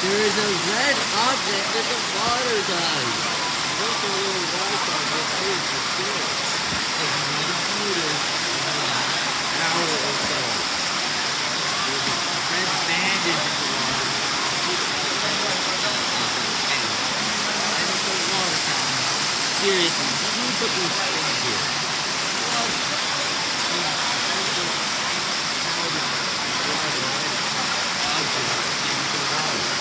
There is a red object that the water does. Look a little white on it too, for sure. Like you might have hour or so. There's a red bandage in the water. And it's a water fountain. Seriously, you put these things here.